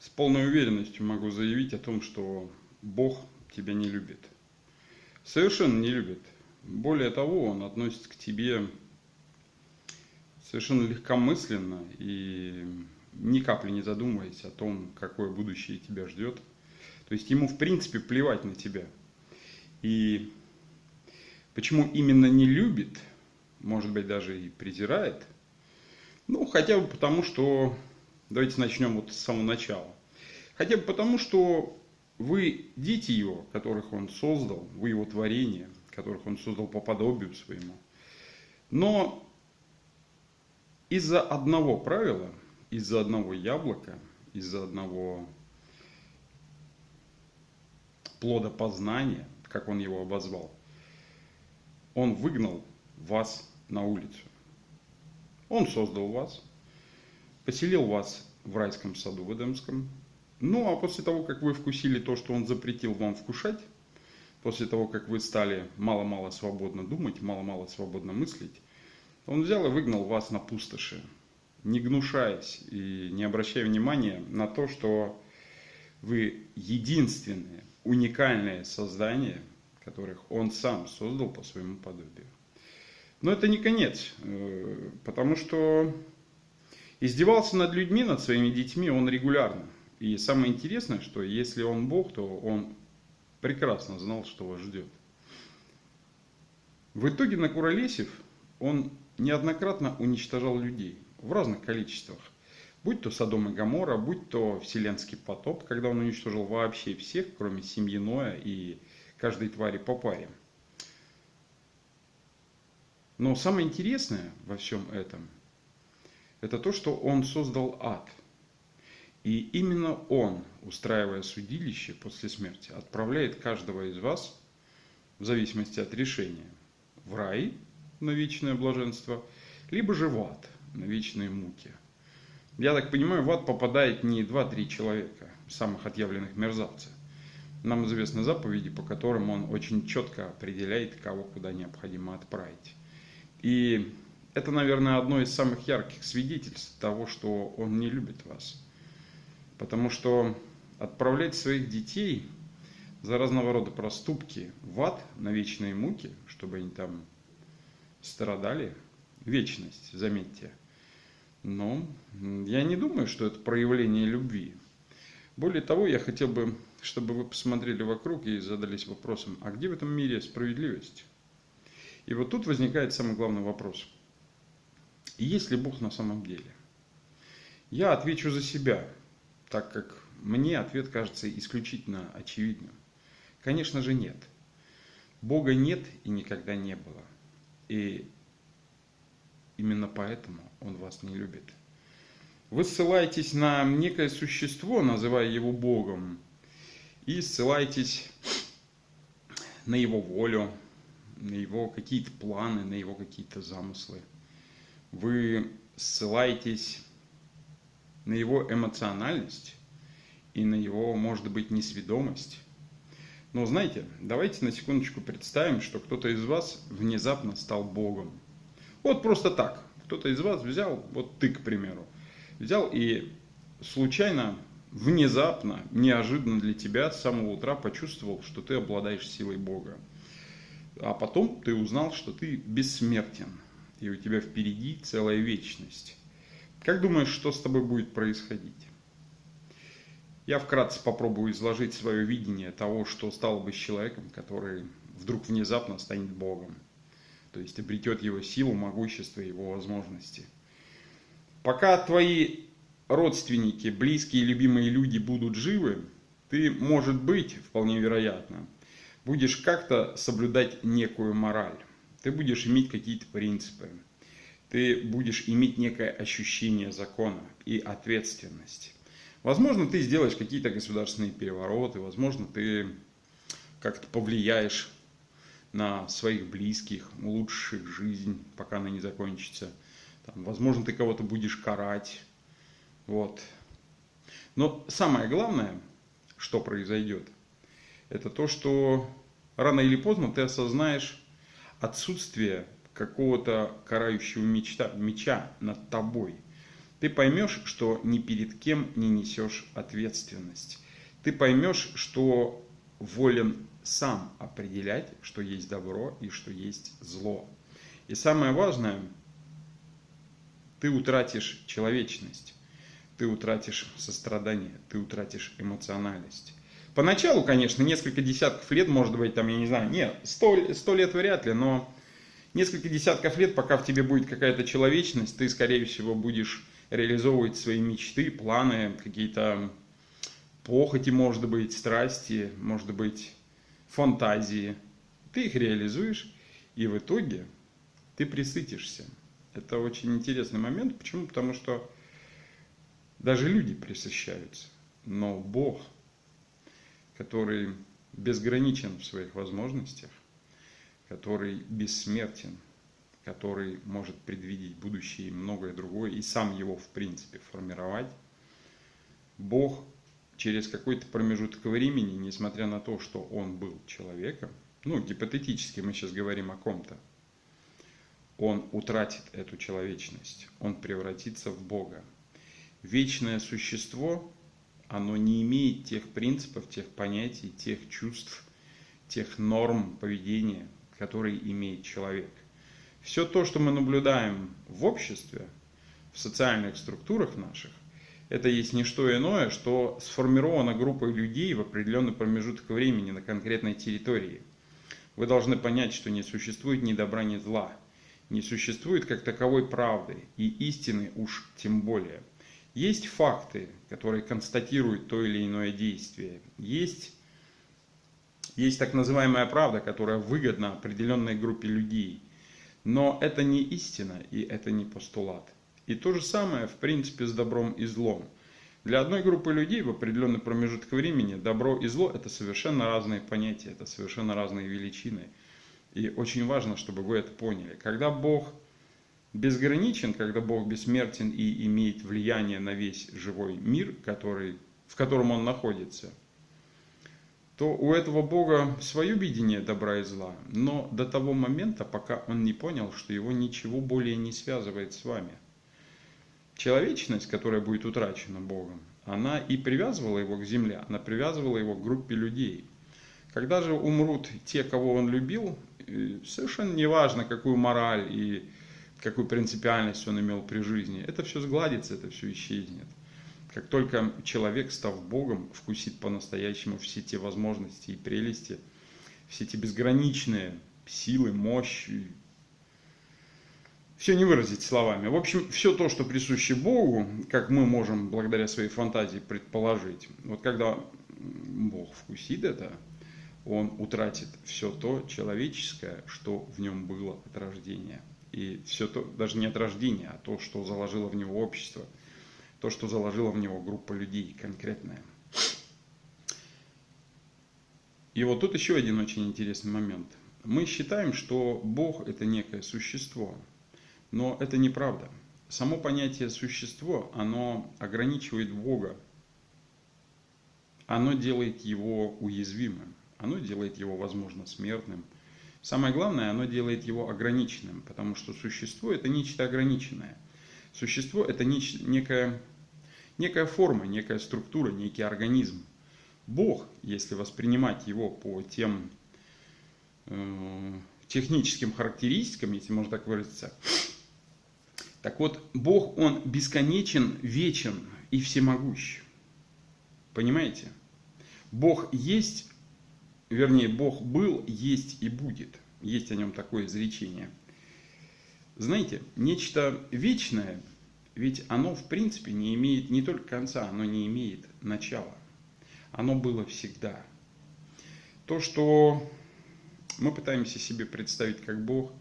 с полной уверенностью могу заявить о том, что Бог тебя не любит. Совершенно не любит. Более того, Он относится к тебе совершенно легкомысленно и ни капли не задумываясь о том, какое будущее тебя ждет. То есть ему в принципе плевать на тебя. И почему именно не любит, может быть даже и презирает, ну хотя бы потому, что, давайте начнем вот с самого начала. Хотя бы потому, что вы дети его, которых он создал, вы его творение, которых он создал по подобию своему. Но из-за одного правила, из-за одного яблока, из-за одного плода познания, как он его обозвал, он выгнал вас на улицу. Он создал вас, поселил вас в райском саду в Эдемском. Ну, а после того, как вы вкусили то, что он запретил вам вкушать, после того, как вы стали мало-мало свободно думать, мало-мало свободно мыслить, он взял и выгнал вас на пустоши, не гнушаясь и не обращая внимания на то, что вы единственное, уникальное создание, которых он сам создал по своему подобию. Но это не конец, э, потому что издевался над людьми, над своими детьми он регулярно. И самое интересное, что если он Бог, то он прекрасно знал, что вас ждет. В итоге Накуролесев, он неоднократно уничтожал людей в разных количествах. Будь то Содом и Гамора, будь то Вселенский потоп, когда он уничтожил вообще всех, кроме семьи Ноя и каждой твари по паре. Но самое интересное во всем этом, это то, что он создал ад. И именно он, устраивая судилище после смерти, отправляет каждого из вас, в зависимости от решения, в рай на вечное блаженство, либо же в ад на вечные муки. Я так понимаю, в ад попадает не 2-3 человека, самых отъявленных мерзавцев. Нам известны заповеди, по которым он очень четко определяет, кого куда необходимо отправить. И это, наверное, одно из самых ярких свидетельств того, что он не любит вас. Потому что отправлять своих детей за разного рода проступки в ад на вечные муки, чтобы они там страдали, вечность, заметьте. Но я не думаю, что это проявление любви. Более того, я хотел бы, чтобы вы посмотрели вокруг и задались вопросом, а где в этом мире справедливость? И вот тут возникает самый главный вопрос. Есть ли Бог на самом деле? Я отвечу за себя, так как мне ответ кажется исключительно очевидным. Конечно же нет. Бога нет и никогда не было. И именно поэтому Он вас не любит. Вы ссылаетесь на некое существо, называя его Богом, и ссылаетесь на его волю, на его какие-то планы, на его какие-то замыслы. Вы ссылаетесь на его эмоциональность и на его, может быть, несведомость. Но знаете, давайте на секундочку представим, что кто-то из вас внезапно стал Богом. Вот просто так. Кто-то из вас взял, вот ты, к примеру, взял и случайно, внезапно, неожиданно для тебя с самого утра почувствовал, что ты обладаешь силой Бога. А потом ты узнал, что ты бессмертен, и у тебя впереди целая вечность. Как думаешь, что с тобой будет происходить? Я вкратце попробую изложить свое видение того, что стало бы с человеком, который вдруг внезапно станет Богом. То есть обретет его силу, могущество, его возможности. Пока твои родственники, близкие, любимые люди будут живы, ты, может быть, вполне вероятно, будешь как-то соблюдать некую мораль. Ты будешь иметь какие-то принципы. Ты будешь иметь некое ощущение закона и ответственности. Возможно, ты сделаешь какие-то государственные перевороты, возможно, ты как-то повлияешь на своих близких, улучшишь их жизнь, пока она не закончится. Там, возможно, ты кого-то будешь карать. Вот. Но самое главное, что произойдет – это то, что рано или поздно ты осознаешь отсутствие какого-то карающего мечта, меча над тобой. Ты поймешь, что ни перед кем не несешь ответственность. Ты поймешь, что волен сам определять, что есть добро и что есть зло. И самое важное, ты утратишь человечность, ты утратишь сострадание, ты утратишь эмоциональность. Поначалу, конечно, несколько десятков лет, может быть, там, я не знаю, нет, сто, сто лет вряд ли, но несколько десятков лет, пока в тебе будет какая-то человечность, ты, скорее всего, будешь реализовывать свои мечты, планы, какие-то похоти, может быть, страсти, может быть, фантазии. Ты их реализуешь, и в итоге ты присытишься. Это очень интересный момент. Почему? Потому что даже люди присыщаются. Но Бог, который безграничен в своих возможностях, который бессмертен, который может предвидеть будущее и многое другое, и сам его, в принципе, формировать, Бог через какой-то промежуток времени, несмотря на то, что он был человеком, ну, гипотетически мы сейчас говорим о ком-то, он утратит эту человечность, он превратится в Бога. Вечное существо, оно не имеет тех принципов, тех понятий, тех чувств, тех норм поведения, который имеет человек. Все то, что мы наблюдаем в обществе, в социальных структурах наших, это есть не что иное, что сформирована группой людей в определенный промежуток времени на конкретной территории. Вы должны понять, что не существует ни добра, ни зла. Не существует как таковой правды и истины уж тем более. Есть факты, которые констатируют то или иное действие. Есть есть так называемая правда, которая выгодна определенной группе людей. Но это не истина и это не постулат. И то же самое, в принципе, с добром и злом. Для одной группы людей в определенный промежуток времени добро и зло – это совершенно разные понятия, это совершенно разные величины. И очень важно, чтобы вы это поняли. Когда Бог безграничен, когда Бог бессмертен и имеет влияние на весь живой мир, который, в котором Он находится – то у этого Бога свое видение добра и зла, но до того момента, пока он не понял, что его ничего более не связывает с вами. Человечность, которая будет утрачена Богом, она и привязывала его к земле, она привязывала его к группе людей. Когда же умрут те, кого он любил, совершенно неважно, какую мораль и какую принципиальность он имел при жизни, это все сгладится, это все исчезнет. Как только человек, став Богом, вкусит по-настоящему все те возможности и прелести, все эти безграничные силы, мощи, все не выразить словами. В общем, все то, что присуще Богу, как мы можем благодаря своей фантазии предположить, вот когда Бог вкусит это, он утратит все то человеческое, что в нем было от рождения. И все то, даже не от рождения, а то, что заложило в него общество – то, что заложила в него группа людей конкретная. И вот тут еще один очень интересный момент. Мы считаем, что Бог это некое существо, но это неправда. Само понятие существо, оно ограничивает Бога, оно делает его уязвимым, оно делает его, возможно, смертным. Самое главное, оно делает его ограниченным, потому что существо это нечто ограниченное. Существо это некое некая форма, некая структура, некий организм. Бог, если воспринимать его по тем э, техническим характеристикам, если можно так выразиться, так вот, Бог, Он бесконечен, вечен и всемогущ. Понимаете? Бог есть, вернее, Бог был, есть и будет. Есть о нем такое изречение. Знаете, нечто вечное ведь оно в принципе не имеет не только конца, оно не имеет начала. Оно было всегда. То, что мы пытаемся себе представить как Бог,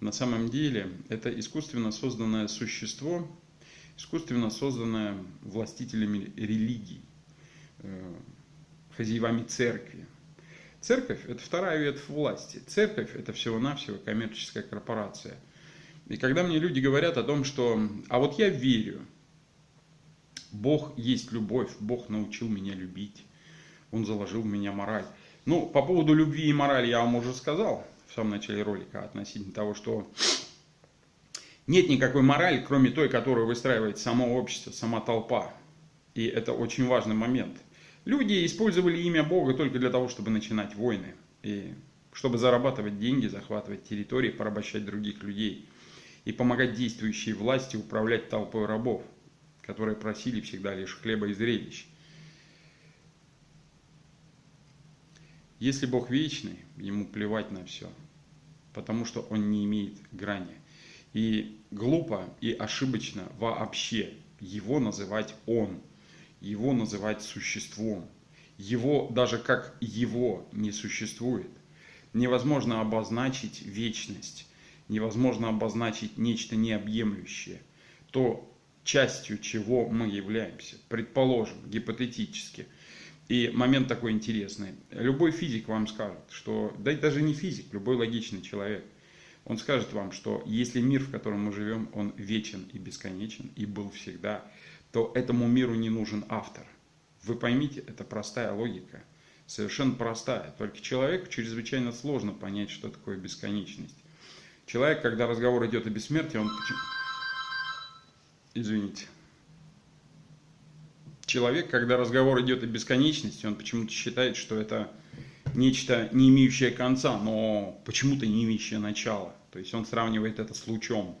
на самом деле это искусственно созданное существо, искусственно созданное властителями религий, э, хозяевами церкви. Церковь – это вторая ветвь власти. Церковь – это всего-навсего коммерческая корпорация – и когда мне люди говорят о том, что «а вот я верю, Бог есть любовь, Бог научил меня любить, Он заложил в меня мораль». Ну, по поводу любви и морали я вам уже сказал в самом начале ролика относительно того, что Нет никакой морали, кроме той, которую выстраивает само общество, сама толпа. И это очень важный момент. Люди использовали имя Бога только для того, чтобы начинать войны. И чтобы зарабатывать деньги, захватывать территории, порабощать других людей. И помогать действующей власти управлять толпой рабов, которые просили всегда лишь хлеба и зрелищ. Если Бог вечный, ему плевать на все, потому что он не имеет грани. И глупо и ошибочно вообще его называть он, его называть существом. Его даже как его не существует. Невозможно обозначить вечность, невозможно обозначить нечто необъемлющее, то частью чего мы являемся, предположим, гипотетически – и момент такой интересный. Любой физик вам скажет, что, да и даже не физик, любой логичный человек, он скажет вам, что если мир, в котором мы живем, он вечен и бесконечен, и был всегда, то этому миру не нужен автор. Вы поймите, это простая логика, совершенно простая. Только человеку чрезвычайно сложно понять, что такое бесконечность. Человек, когда разговор идет о бессмертии, он... Извините человек, когда разговор идет о бесконечности, он почему-то считает, что это нечто, не имеющее конца, но почему-то не имеющее начала. То есть он сравнивает это с лучом,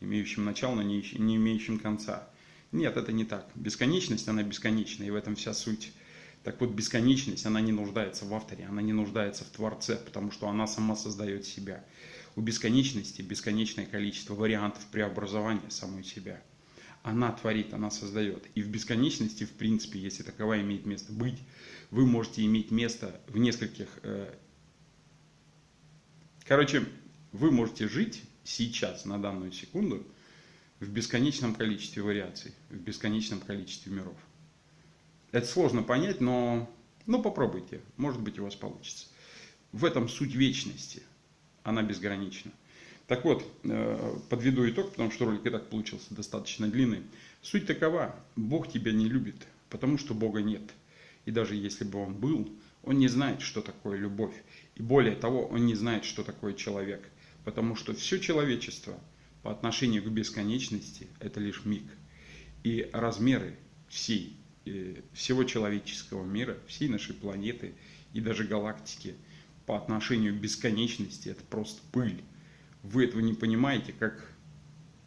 имеющим начало, но не имеющим конца. Нет, это не так. Бесконечность, она бесконечна, и в этом вся суть. Так вот, бесконечность, она не нуждается в авторе, она не нуждается в Творце, потому что она сама создает себя. У бесконечности бесконечное количество вариантов преобразования самой себя – она творит, она создает. И в бесконечности, в принципе, если таковая имеет место быть, вы можете иметь место в нескольких... Э... Короче, вы можете жить сейчас, на данную секунду, в бесконечном количестве вариаций, в бесконечном количестве миров. Это сложно понять, но ну, попробуйте, может быть у вас получится. В этом суть вечности, она безгранична. Так вот, э, подведу итог, потому что ролик и так получился достаточно длинный. Суть такова, Бог тебя не любит, потому что Бога нет. И даже если бы Он был, Он не знает, что такое любовь. И более того, Он не знает, что такое человек. Потому что все человечество по отношению к бесконечности – это лишь миг. И размеры всей, э, всего человеческого мира, всей нашей планеты и даже галактики по отношению к бесконечности – это просто пыль вы этого не понимаете, как,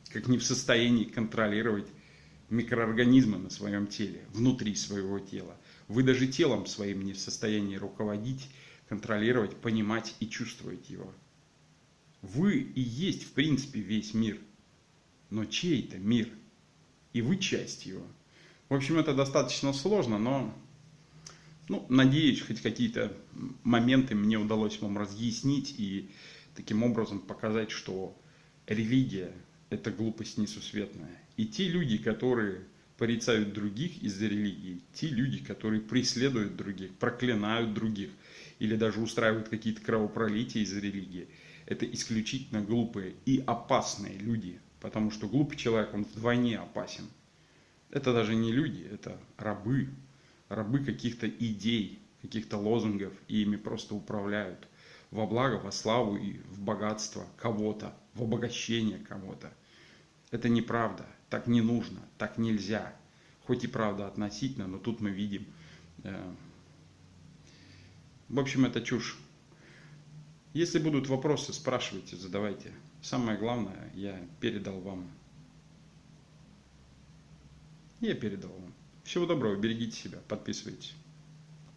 как не в состоянии контролировать микроорганизмы на своем теле, внутри своего тела. Вы даже телом своим не в состоянии руководить, контролировать, понимать и чувствовать его. Вы и есть, в принципе, весь мир. Но чей-то мир. И вы часть его. В общем, это достаточно сложно, но ну, надеюсь, хоть какие-то моменты мне удалось вам разъяснить и таким образом показать, что религия – это глупость несусветная. И те люди, которые порицают других из-за религии, те люди, которые преследуют других, проклинают других или даже устраивают какие-то кровопролития из-за религии, это исключительно глупые и опасные люди, потому что глупый человек, он вдвойне опасен. Это даже не люди, это рабы, рабы каких-то идей, каких-то лозунгов, и ими просто управляют – во благо, во славу и в богатство кого-то, в обогащение кого-то. Это неправда, так не нужно, так нельзя. Хоть и правда относительно, но тут мы видим. Э, в общем, это чушь. Если будут вопросы, спрашивайте, задавайте. Самое главное, я передал вам. Я передал вам. Всего доброго, берегите себя, подписывайтесь.